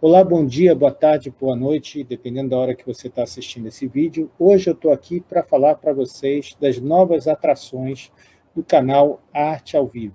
Olá, bom dia, boa tarde, boa noite, dependendo da hora que você está assistindo esse vídeo. Hoje eu estou aqui para falar para vocês das novas atrações do canal Arte ao Vivo.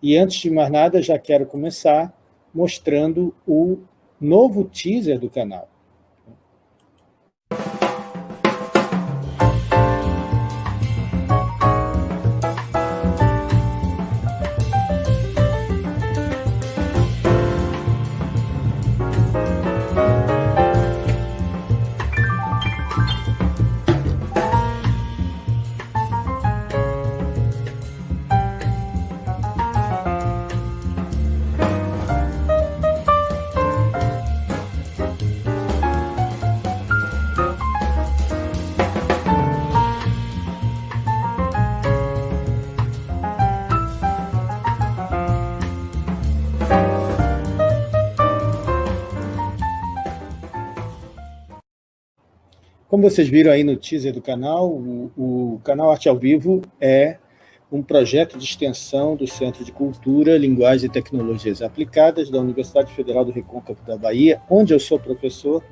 E antes de mais nada, já quero começar mostrando o novo teaser do canal. Como vocês viram aí no teaser do canal, o, o canal Arte ao Vivo é um projeto de extensão do Centro de Cultura, Linguagem e Tecnologias Aplicadas da Universidade Federal do Recôncavo da Bahia, onde eu sou professor,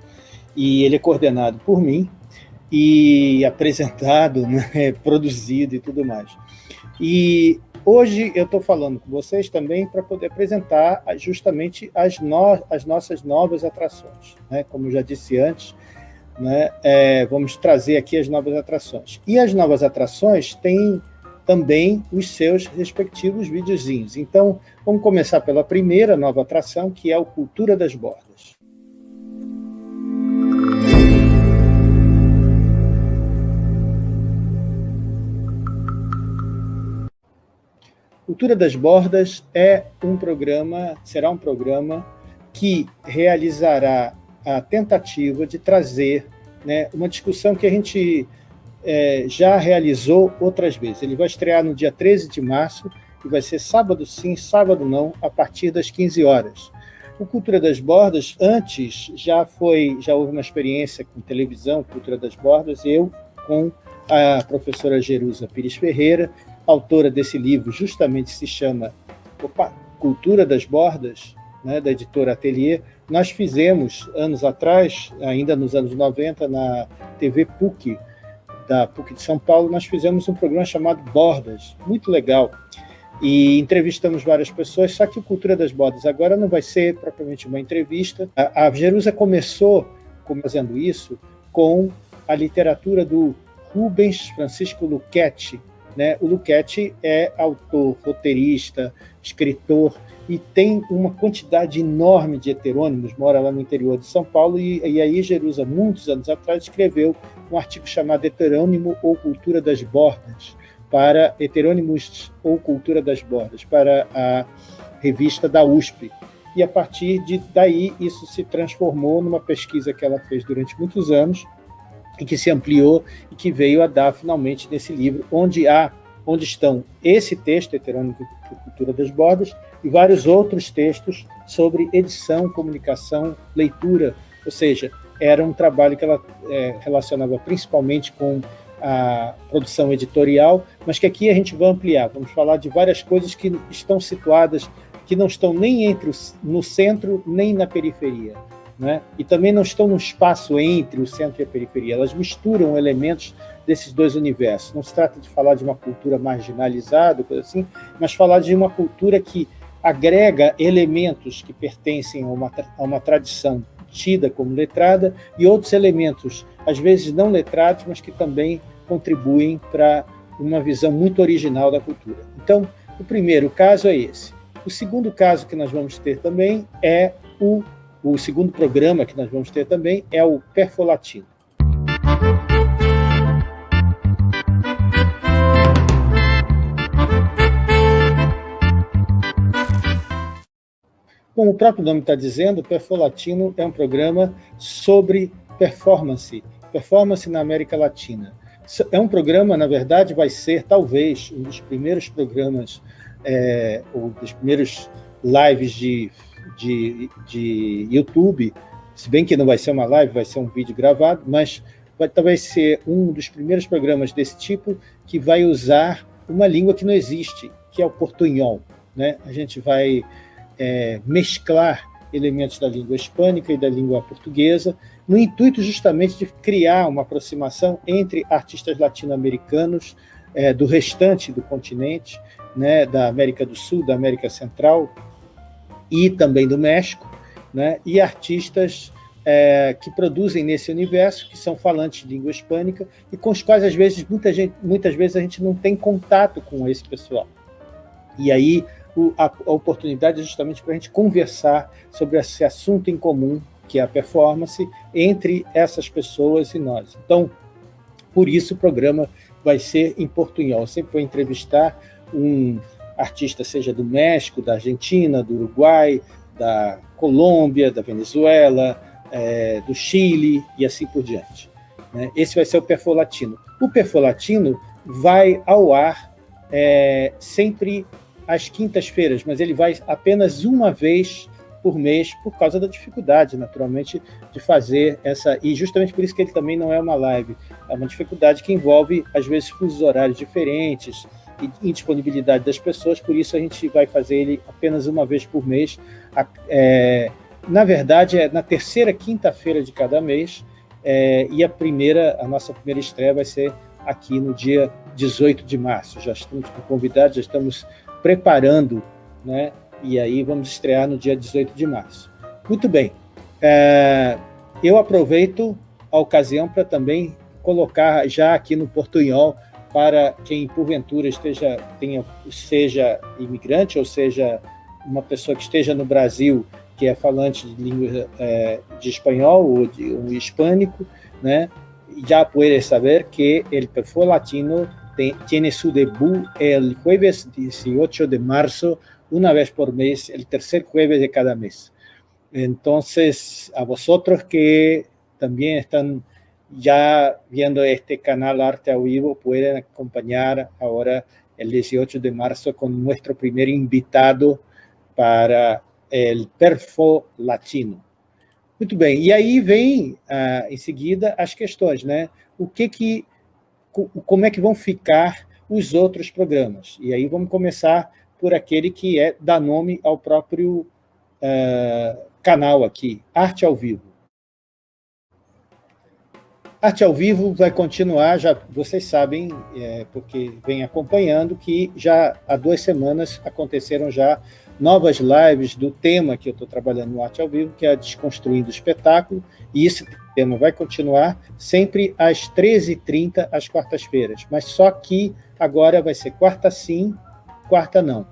e ele é coordenado por mim, e apresentado, né, produzido e tudo mais. E hoje eu estou falando com vocês também para poder apresentar justamente as, no, as nossas novas atrações. Né? Como eu já disse antes, né, é, vamos trazer aqui as novas atrações. E as novas atrações têm também os seus respectivos videozinhos. Então, vamos começar pela primeira nova atração, que é o Cultura das Bordas. Cultura das Bordas é um programa, será um programa que realizará a tentativa de trazer né, uma discussão que a gente é, já realizou outras vezes. Ele vai estrear no dia 13 de março e vai ser sábado sim, sábado não, a partir das 15 horas. O Cultura das Bordas, antes, já foi, já houve uma experiência com televisão, Cultura das Bordas, eu com a professora Jerusa Pires Ferreira, autora desse livro, justamente se chama opa, Cultura das Bordas, né, da editora Atelier, nós fizemos, anos atrás, ainda nos anos 90, na TV PUC, da PUC de São Paulo, nós fizemos um programa chamado Bordas, muito legal, e entrevistamos várias pessoas, só que o Cultura das Bordas agora não vai ser propriamente uma entrevista. A, a Jerusa começou fazendo isso com a literatura do Rubens Francisco Luchetti. Né? O Luchetti é autor, roteirista, escritor, e tem uma quantidade enorme de heterônimos, mora lá no interior de São Paulo, e, e aí Jerusa, muitos anos atrás, escreveu um artigo chamado Heterônimo ou Cultura das Bordas, para Heterônimos ou Cultura das Bordas, para a revista da USP. E a partir de daí, isso se transformou numa pesquisa que ela fez durante muitos anos, e que se ampliou e que veio a dar finalmente nesse livro, onde há onde estão esse texto, Heterônimo e Cultura das Bordas, e vários outros textos sobre edição, comunicação, leitura, ou seja, era um trabalho que ela é, relacionava principalmente com a produção editorial, mas que aqui a gente vai ampliar, vamos falar de várias coisas que estão situadas, que não estão nem entre o, no centro, nem na periferia, né? e também não estão no espaço entre o centro e a periferia, elas misturam elementos desses dois universos. Não se trata de falar de uma cultura marginalizada, coisa assim, mas falar de uma cultura que agrega elementos que pertencem a uma, a uma tradição tida como letrada e outros elementos, às vezes não letrados, mas que também contribuem para uma visão muito original da cultura. Então, o primeiro caso é esse. O segundo caso que nós vamos ter também é o, o segundo programa que nós vamos ter também é o Perfolatino. Como o próprio nome está dizendo, Perfolatino é um programa sobre performance, performance na América Latina. É um programa, na verdade, vai ser, talvez, um dos primeiros programas, é, ou dos primeiros lives de, de, de YouTube, se bem que não vai ser uma live, vai ser um vídeo gravado, mas vai talvez ser um dos primeiros programas desse tipo que vai usar uma língua que não existe, que é o portunhol. Né? A gente vai é, mesclar elementos da língua hispânica e da língua portuguesa, no intuito justamente de criar uma aproximação entre artistas latino-americanos é, do restante do continente, né, da América do Sul, da América Central e também do México, né, e artistas é, que produzem nesse universo, que são falantes de língua hispânica e com os quais, às vezes, muita gente, muitas vezes a gente não tem contato com esse pessoal. E aí o, a, a oportunidade é justamente para a gente conversar sobre esse assunto em comum, que é a performance, entre essas pessoas e nós. Então, por isso o programa vai ser em portunhol. Eu sempre vou entrevistar um artista, seja do México, da Argentina, do Uruguai, da Colômbia, da Venezuela, é, do Chile e assim por diante. Né? Esse vai ser o Perfolatino. O Perfolatino vai ao ar é, sempre às quintas-feiras, mas ele vai apenas uma vez por mês, por causa da dificuldade, naturalmente, de fazer essa... E justamente por isso que ele também não é uma live. É uma dificuldade que envolve, às vezes, fusos horários diferentes e indisponibilidade das pessoas, por isso a gente vai fazer ele apenas uma vez por mês. É, na verdade, é na terceira quinta-feira de cada mês, é, e a primeira, a nossa primeira estreia vai ser aqui no dia 18 de março. Já estamos com convidados, já estamos preparando, né? E aí vamos estrear no dia 18 de março. Muito bem. É, eu aproveito a ocasião para também colocar já aqui no Portunhol para quem porventura esteja tenha seja imigrante ou seja uma pessoa que esteja no Brasil que é falante de língua é, de espanhol ou de um hispânico, né? Já puede saber que el perfil latino tiene su debut el jueves 18 de marzo, una vez por mes, el tercer jueves de cada mes. Entonces, a vosotros que también están ya viendo este canal Arte a Vivo, pueden acompañar ahora el 18 de marzo con nuestro primer invitado para el perfo latino. Muito bem, e aí vem, ah, em seguida, as questões, né? O que que, como é que vão ficar os outros programas? E aí vamos começar por aquele que é dá nome ao próprio ah, canal aqui, Arte ao Vivo. Arte ao Vivo vai continuar, já vocês sabem, é, porque vem acompanhando, que já há duas semanas aconteceram já novas lives do tema que eu estou trabalhando no Arte ao Vivo, que é Desconstruindo o Espetáculo, e esse tema vai continuar sempre às 13h30, às quartas-feiras, mas só que agora vai ser quarta sim, quarta não.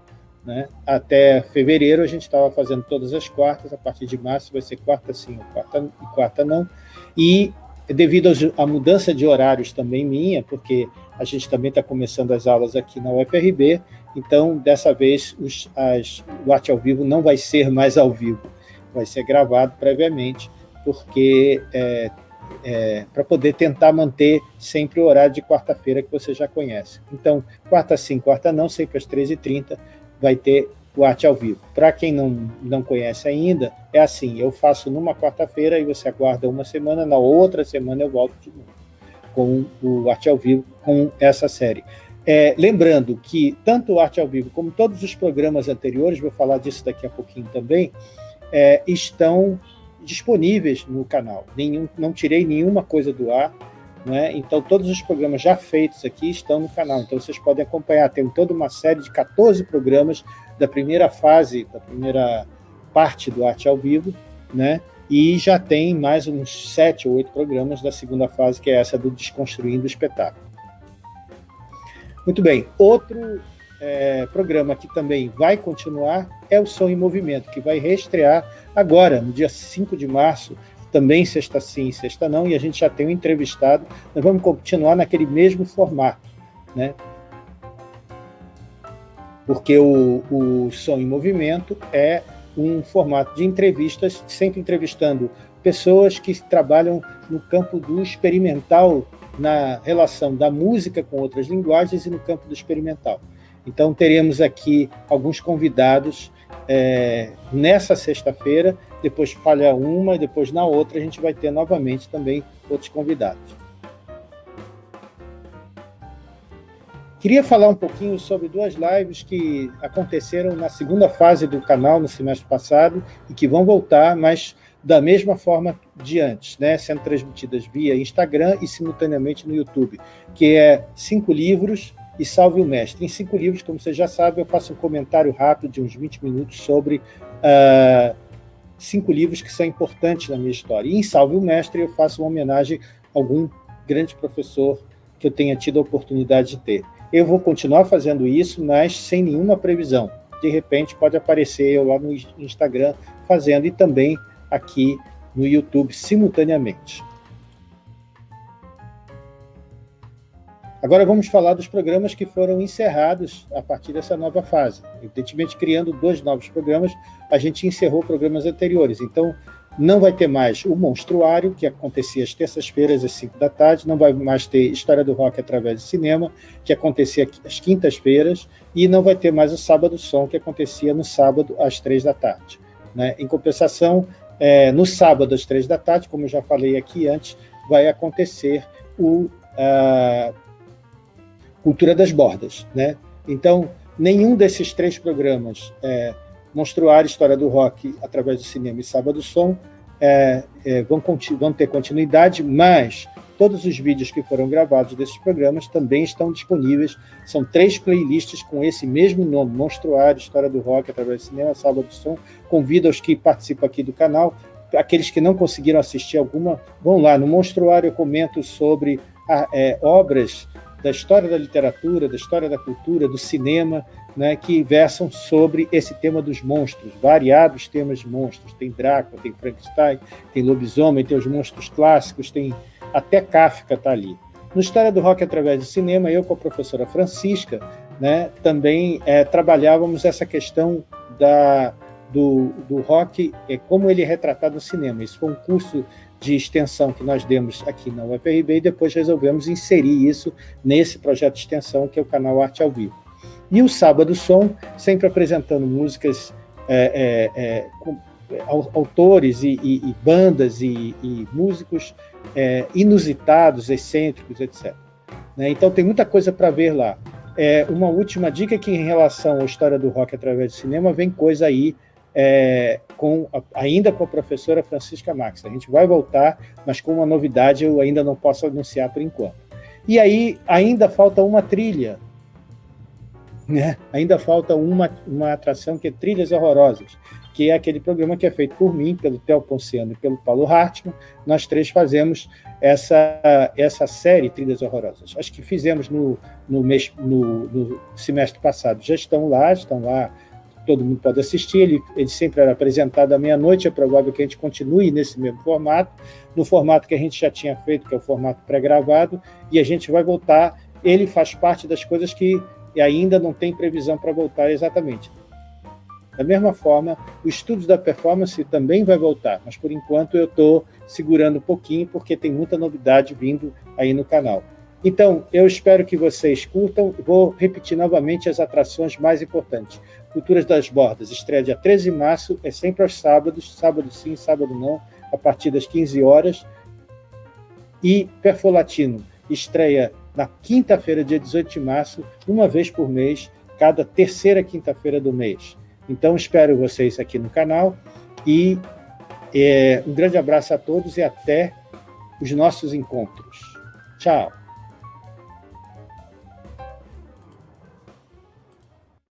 Né? Até fevereiro a gente estava fazendo todas as quartas, a partir de março vai ser quarta sim quarta, quarta não, e devido à mudança de horários também minha, porque a gente também está começando as aulas aqui na UFRB, então, dessa vez, os, as, o Arte ao Vivo não vai ser mais ao vivo, vai ser gravado previamente, porque é, é, para poder tentar manter sempre o horário de quarta-feira que você já conhece. Então, quarta sim, quarta não, sempre às 13h30, vai ter o Arte ao Vivo. Para quem não, não conhece ainda, é assim, eu faço numa quarta-feira e você aguarda uma semana, na outra semana eu volto de novo com o Arte ao Vivo, com essa série. É, lembrando que tanto o Arte ao Vivo como todos os programas anteriores, vou falar disso daqui a pouquinho também, é, estão disponíveis no canal. Nenhum, não tirei nenhuma coisa do ar, né? então todos os programas já feitos aqui estão no canal. Então vocês podem acompanhar, tem toda uma série de 14 programas da primeira fase, da primeira parte do Arte ao Vivo, né? e já tem mais uns sete ou oito programas da segunda fase, que é essa do Desconstruindo o Espetáculo. Muito bem, outro é, programa que também vai continuar é o Som em Movimento, que vai reestrear agora, no dia 5 de março, também sexta sim, sexta não, e a gente já tem um entrevistado, nós vamos continuar naquele mesmo formato, né? Porque o, o Som em Movimento é um formato de entrevistas, sempre entrevistando pessoas que trabalham no campo do experimental na relação da música com outras linguagens e no campo do experimental. Então, teremos aqui alguns convidados é, nessa sexta-feira, depois falha uma, depois na outra a gente vai ter novamente também outros convidados. Queria falar um pouquinho sobre duas lives que aconteceram na segunda fase do canal no semestre passado e que vão voltar, mas da mesma forma de antes, né? sendo transmitidas via Instagram e simultaneamente no YouTube, que é Cinco Livros e Salve o Mestre. Em Cinco Livros, como você já sabe, eu faço um comentário rápido de uns 20 minutos sobre uh, cinco livros que são importantes na minha história. E em Salve o Mestre eu faço uma homenagem a algum grande professor que eu tenha tido a oportunidade de ter. Eu vou continuar fazendo isso, mas sem nenhuma previsão. De repente pode aparecer eu lá no Instagram fazendo e também aqui no YouTube simultaneamente. Agora vamos falar dos programas que foram encerrados a partir dessa nova fase. Evidentemente, criando dois novos programas, a gente encerrou programas anteriores. Então, não vai ter mais o Monstruário, que acontecia às terças-feiras, às 5 da tarde, não vai mais ter História do Rock através de cinema, que acontecia às quintas-feiras, e não vai ter mais o Sábado Som, que acontecia no sábado, às 3 da tarde. Né? Em compensação, é, no sábado, às três da tarde, como eu já falei aqui antes, vai acontecer o Cultura das Bordas. Né? Então, nenhum desses três programas, é, Monstruário, História do Rock, através do cinema e Sábado Som, é, é, vão, vão ter continuidade, mas Todos os vídeos que foram gravados desses programas também estão disponíveis. São três playlists com esse mesmo nome, Monstruário, História do Rock, através do cinema, Sábado do Som. Convido os que participam aqui do canal, aqueles que não conseguiram assistir alguma, vão lá. No Monstruário eu comento sobre a, é, obras da história da literatura, da história da cultura, do cinema, né, que versam sobre esse tema dos monstros, variados temas de monstros. Tem Drácula, tem Frankenstein, tem lobisomem, tem os monstros clássicos, tem até Kafka está ali. No História do Rock através do cinema, eu com a professora Francisca, né, também é, trabalhávamos essa questão da, do, do rock, é, como ele é retratado no cinema. Isso foi um curso de extensão que nós demos aqui na UFRB e depois resolvemos inserir isso nesse projeto de extensão que é o canal Arte ao Vivo. E o Sábado Som, sempre apresentando músicas é, é, é com, autores e, e, e bandas e, e músicos é, inusitados, excêntricos, etc. Né? Então tem muita coisa para ver lá. É, uma última dica que em relação à história do rock através do cinema, vem coisa aí é, com, ainda com a professora Francisca Max. A gente vai voltar, mas com uma novidade eu ainda não posso anunciar por enquanto. E aí ainda falta uma trilha, né? ainda falta uma, uma atração que é Trilhas Horrorosas, que é aquele programa que é feito por mim, pelo Theo Ponciano e pelo Paulo Hartmann. Nós três fazemos essa, essa série Trilhas Horrorosas. Acho que fizemos no, no, mês, no, no semestre passado. Já estão lá, estão lá, todo mundo pode assistir. Ele, ele sempre era apresentado à meia-noite, é provável que a gente continue nesse mesmo formato, no formato que a gente já tinha feito, que é o formato pré-gravado, e a gente vai voltar. Ele faz parte das coisas que ainda não tem previsão para voltar exatamente da mesma forma, o estudo da performance também vai voltar, mas por enquanto eu estou segurando um pouquinho, porque tem muita novidade vindo aí no canal. Então, eu espero que vocês curtam. Vou repetir novamente as atrações mais importantes. Culturas das Bordas, estreia dia 13 de março, é sempre aos sábados, sábado sim, sábado não, a partir das 15 horas. E Perfolatino, estreia na quinta-feira, dia 18 de março, uma vez por mês, cada terceira quinta-feira do mês. Então, espero vocês aqui no canal e é, um grande abraço a todos e até os nossos encontros. Tchau!